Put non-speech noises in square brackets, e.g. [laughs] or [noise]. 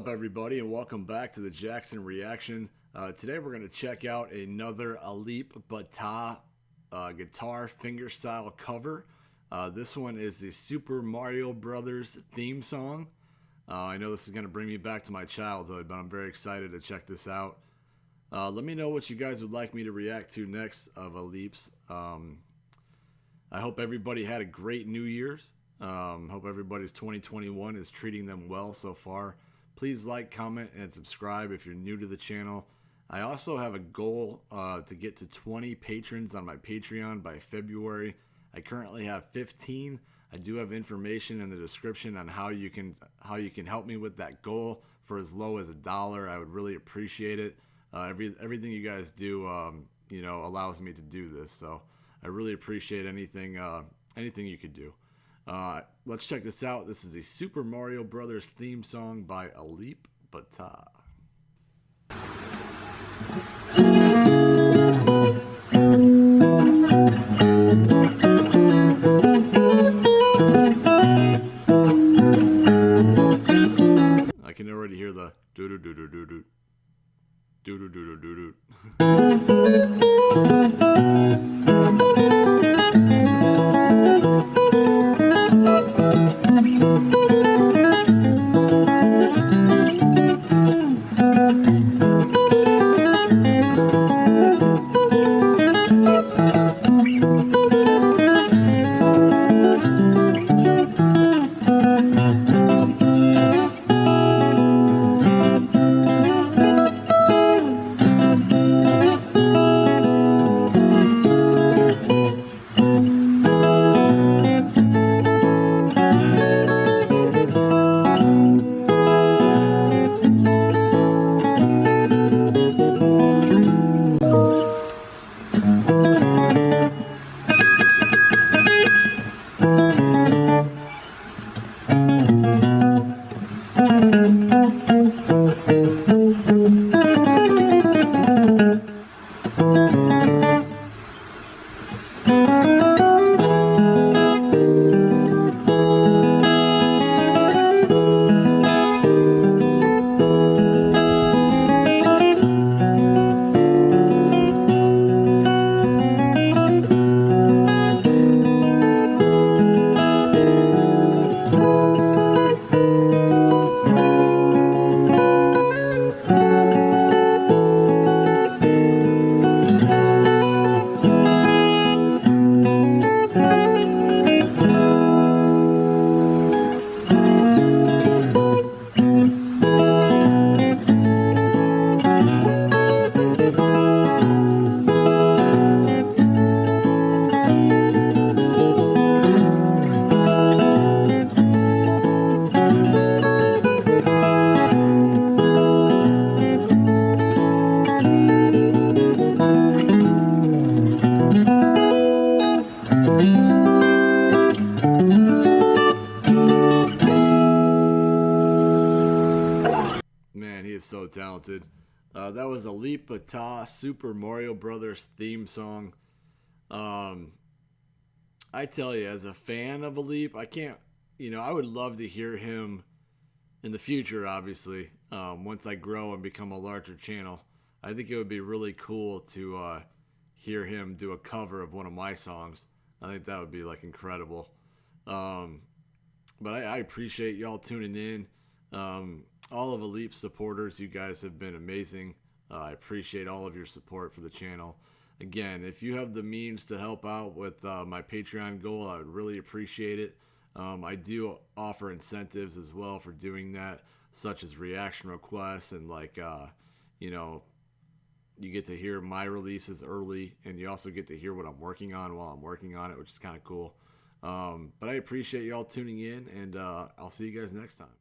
Up, everybody, and welcome back to the Jackson Reaction. Uh, today, we're going to check out another Alip Ba Ta uh, guitar fingerstyle cover. Uh, this one is the Super Mario Brothers theme song. Uh, I know this is going to bring me back to my childhood, but I'm very excited to check this out. Uh, let me know what you guys would like me to react to next of Alip's. Um, I hope everybody had a great New Year's. Um, hope everybody's 2021 is treating them well so far. Please like, comment, and subscribe if you're new to the channel. I also have a goal uh, to get to 20 patrons on my Patreon by February. I currently have 15. I do have information in the description on how you can how you can help me with that goal for as low as a dollar. I would really appreciate it. Uh, every everything you guys do, um, you know, allows me to do this. So I really appreciate anything uh, anything you could do. Uh, let's check this out. This is a Super Mario Brothers theme song by Alip Ba Ta. I can already hear the doo doo doo doo doo doo doo doo doo doo doo [laughs] Doo. so talented. Uh, that was Ba Ta Super Mario Brothers theme song. Um, I tell you, as a fan of Alip, I can't, you know, I would love to hear him in the future, obviously, um, once I grow and become a larger channel. I think it would be really cool to uh, hear him do a cover of one of my songs. I think that would be like incredible. Um, but I, I, appreciate y'all tuning in. Um, all of Alip supporters, you guys have been amazing. Uh, I appreciate all of your support for the channel. Again, if you have the means to help out with uh, my Patreon goal, I would really appreciate it. Um, I do offer incentives as well for doing that, such as reaction requests and like, uh, you know, you get to hear my releases early and you also get to hear what I'm working on while I'm working on it, which is kind of cool. Um, but I appreciate y'all tuning in and uh, I'll see you guys next time.